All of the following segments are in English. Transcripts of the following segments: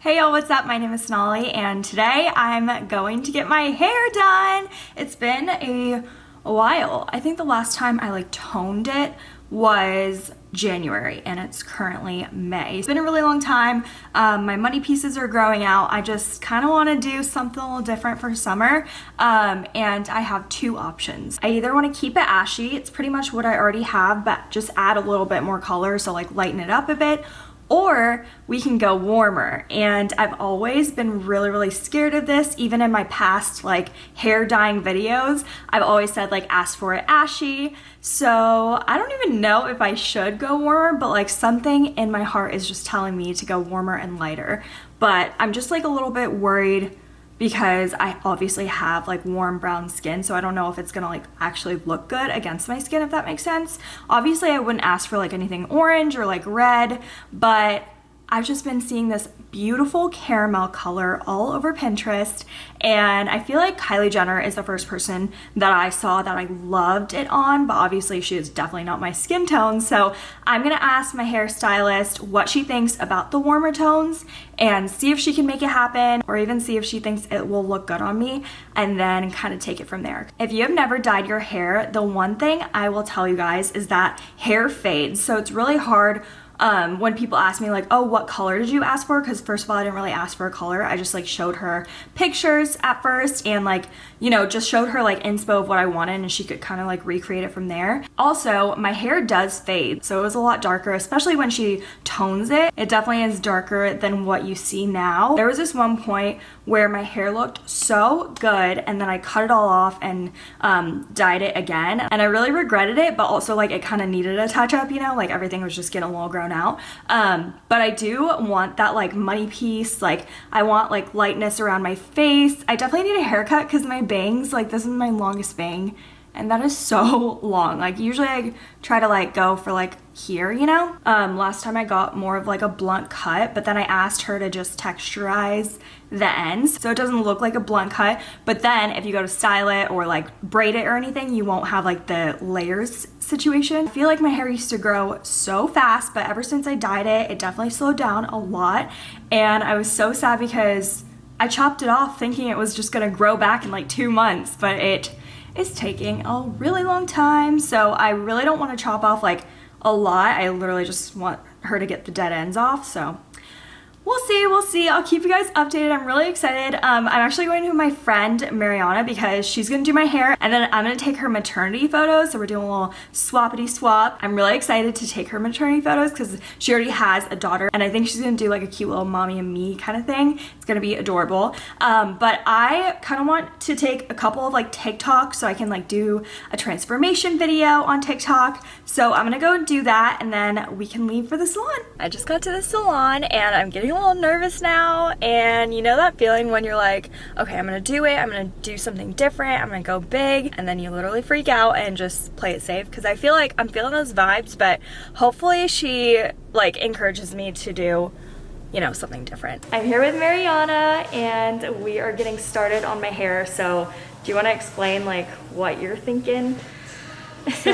Hey y'all, what's up? My name is Sonali and today I'm going to get my hair done. It's been a, while. I think the last time I like toned it was January and it's currently May. It's been a really long time. Um, my money pieces are growing out. I just kind of want to do something a little different for summer um, and I have two options. I either want to keep it ashy, it's pretty much what I already have, but just add a little bit more color, so like lighten it up a bit, or we can go warmer. And I've always been really, really scared of this. Even in my past like hair dyeing videos, I've always said like ask for it ashy. So I don't even know if I should go warmer, but like something in my heart is just telling me to go warmer and lighter. But I'm just like a little bit worried because I obviously have like warm brown skin so I don't know if it's gonna like actually look good against my skin if that makes sense. Obviously I wouldn't ask for like anything orange or like red but I've just been seeing this beautiful caramel color all over Pinterest and I feel like Kylie Jenner is the first person that I saw that I loved it on but obviously she is definitely not my skin tone so I'm gonna ask my hairstylist what she thinks about the warmer tones and see if she can make it happen or even see if she thinks it will look good on me and then kind of take it from there. If you have never dyed your hair the one thing I will tell you guys is that hair fades so it's really hard um, when people ask me like, oh, what color did you ask for? Because first of all, I didn't really ask for a color. I just like showed her pictures at first and like, you know, just showed her like inspo of what I wanted and she could kind of like recreate it from there. Also, my hair does fade. So it was a lot darker, especially when she tones it. It definitely is darker than what you see now. There was this one point where my hair looked so good and then I cut it all off and um, dyed it again. And I really regretted it, but also like it kind of needed a touch up, you know, like everything was just getting a little grown grown out. Um, but I do want that like money piece. Like I want like lightness around my face. I definitely need a haircut because my bangs, like this is my longest bang and that is so long. Like usually I try to like go for like here, you know? Um, last time I got more of like a blunt cut, but then I asked her to just texturize the ends so it doesn't look like a blunt cut. But then if you go to style it or like braid it or anything, you won't have like the layers situation. I feel like my hair used to grow so fast, but ever since I dyed it, it definitely slowed down a lot. And I was so sad because I chopped it off thinking it was just gonna grow back in like two months, but it is taking a really long time. So I really don't want to chop off like a lot. I literally just want her to get the dead ends off. So we'll see, we'll see. I'll keep you guys updated. I'm really excited. Um, I'm actually going to my friend Mariana because she's gonna do my hair and then I'm gonna take her maternity photos. So we're doing a little swappity swap. I'm really excited to take her maternity photos because she already has a daughter and I think she's gonna do like a cute little mommy and me kind of thing. It's gonna be adorable. Um, but I kind of want to take a couple of like TikToks so I can like do a transformation video on TikTok. So I'm gonna go do that and then we can leave for the salon. I just got to the salon and I'm getting little nervous now and you know that feeling when you're like, okay, I'm gonna do it, I'm gonna do something different, I'm gonna go big, and then you literally freak out and just play it safe because I feel like I'm feeling those vibes, but hopefully she like encourages me to do you know, something different. I'm here with Mariana and we are getting started on my hair. So do you want to explain like what you're thinking? So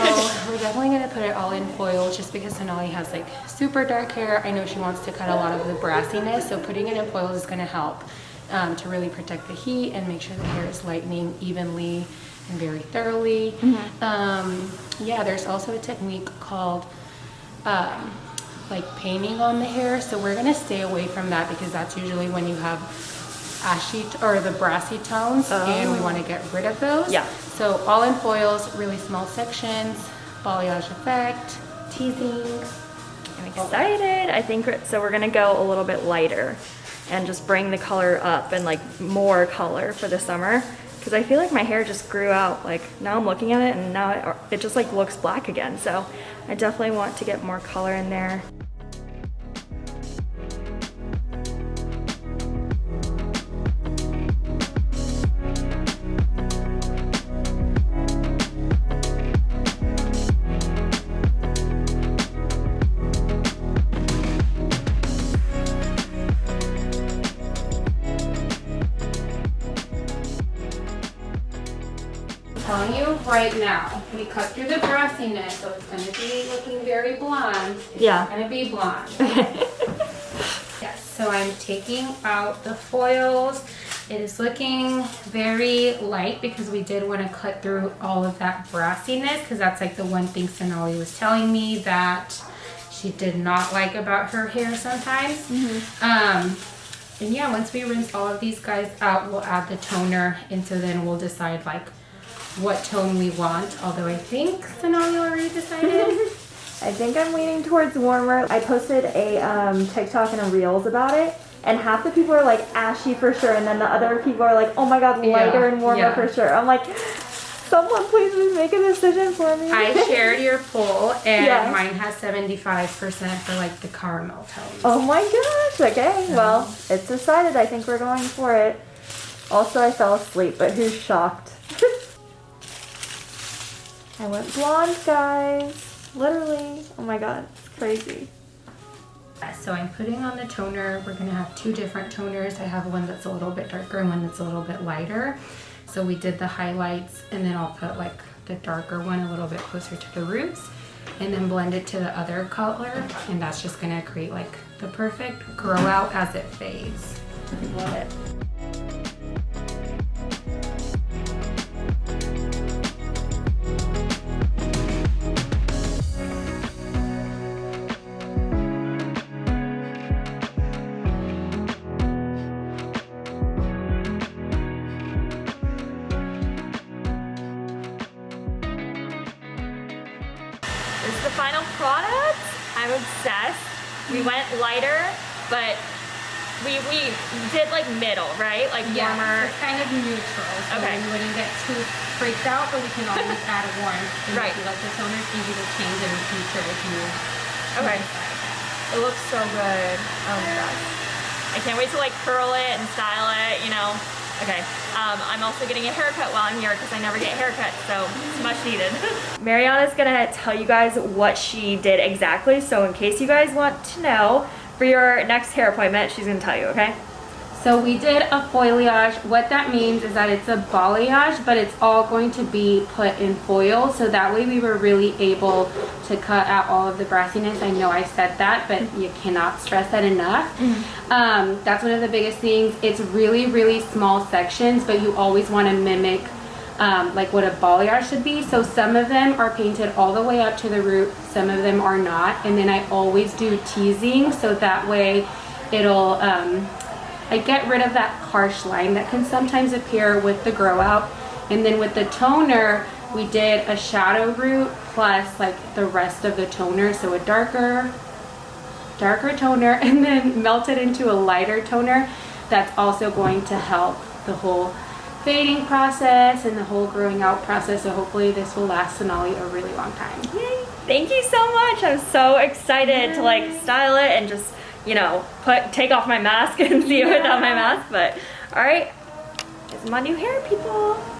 we're definitely gonna put it all in foil just because Sonali has like super dark hair. I know she wants to cut a lot of the brassiness, so putting it in foil is gonna help um, to really protect the heat and make sure the hair is lightening evenly and very thoroughly. Mm -hmm. um, yeah, there's also a technique called um, like painting on the hair. So we're gonna stay away from that because that's usually when you have ashy or the brassy tones oh. and we oh. want to get rid of those. Yeah. So all in foils, really small sections, balayage effect, teasing. I'm excited. I think so we're gonna go a little bit lighter and just bring the color up and like more color for the summer because I feel like my hair just grew out like now I'm looking at it and now it, it just like looks black again so I definitely want to get more color in there right now, we cut through the brassiness, so it's going to be looking very blonde. It's yeah. going to be blonde. yes, so So I'm taking out the foils. It is looking very light because we did want to cut through all of that brassiness because that's like the one thing Sonali was telling me that she did not like about her hair sometimes. Mm -hmm. um, and yeah, once we rinse all of these guys out, we'll add the toner and so then we'll decide like what tone we want. Although I think Sonali already decided. I think I'm leaning towards warmer. I posted a um, TikTok and a Reels about it, and half the people are like ashy for sure, and then the other people are like, oh my god, lighter yeah, and warmer yeah. for sure. I'm like, someone please make a decision for me. I shared your poll, and yeah. mine has 75% for like the caramel tones. Oh my gosh, okay, well, it's decided. I think we're going for it. Also, I fell asleep, but who's shocked? I went blonde, guys. Literally. Oh my god, it's crazy. Uh, so I'm putting on the toner. We're gonna have two different toners. I have one that's a little bit darker and one that's a little bit lighter. So we did the highlights and then I'll put like the darker one a little bit closer to the roots and then blend it to the other color. And that's just gonna create like the perfect grow out as it fades. Love it. Final product. I'm obsessed. We mm. went lighter, but we we did like middle, right? Like yeah, warmer. It's kind of neutral. So okay. we wouldn't get too freaked out, but we can always add a warm. right. If you like the toner, it's easy to change in the future if you. Okay. It looks so good. Oh my gosh. I can't wait to like curl it and style it, you know. Okay, um, I'm also getting a haircut while I'm here because I never get haircuts, so it's much needed. Mariana's gonna tell you guys what she did exactly, so in case you guys want to know, for your next hair appointment, she's gonna tell you, okay? So we did a foilayage. What that means is that it's a balayage, but it's all going to be put in foil. So that way we were really able to cut out all of the brassiness. I know I said that, but you cannot stress that enough. Mm -hmm. um, that's one of the biggest things. It's really, really small sections, but you always want to mimic um, like what a balayage should be. So some of them are painted all the way up to the root, some of them are not. And then I always do teasing so that way it'll um, I get rid of that harsh line that can sometimes appear with the grow out. And then with the toner, we did a shadow root plus like the rest of the toner. So a darker, darker toner and then melt it into a lighter toner. That's also going to help the whole fading process and the whole growing out process. So hopefully this will last Sonali a really long time. Yay. Thank you so much. I'm so excited Yay. to like style it and just you know, put take off my mask and see it without my mask, but all right, this is my new hair, people.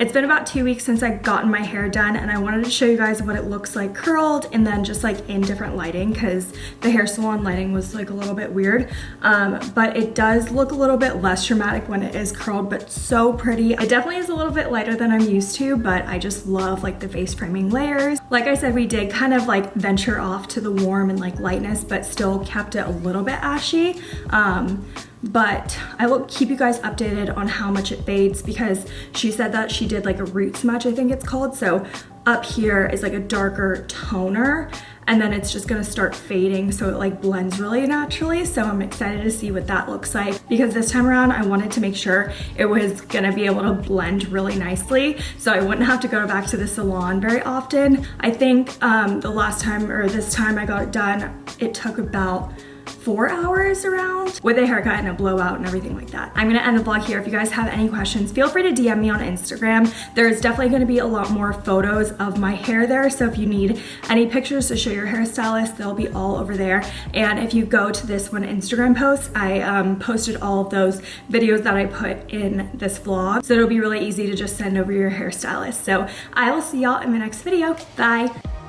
It's been about two weeks since I've gotten my hair done and I wanted to show you guys what it looks like curled and then just like in different lighting because the hair salon lighting was like a little bit weird. Um, but it does look a little bit less dramatic when it is curled, but so pretty. It definitely is a little bit lighter than I'm used to, but I just love like the face framing layers. Like I said, we did kind of like venture off to the warm and like lightness, but still kept it a little bit ashy. Um, but I will keep you guys updated on how much it fades because she said that she did like a root smudge, I think it's called. So up here is like a darker toner and then it's just gonna start fading so it like blends really naturally. So I'm excited to see what that looks like because this time around I wanted to make sure it was gonna be able to blend really nicely so I wouldn't have to go back to the salon very often. I think um, the last time or this time I got it done, it took about four hours around with a haircut and a blowout and everything like that. I'm gonna end the vlog here. If you guys have any questions, feel free to DM me on Instagram. There's definitely gonna be a lot more photos of my hair there. So if you need any pictures to show your hairstylist, they'll be all over there. And if you go to this one Instagram post, I um, posted all of those videos that I put in this vlog. So it'll be really easy to just send over your hairstylist. So I will see y'all in my next video. Bye.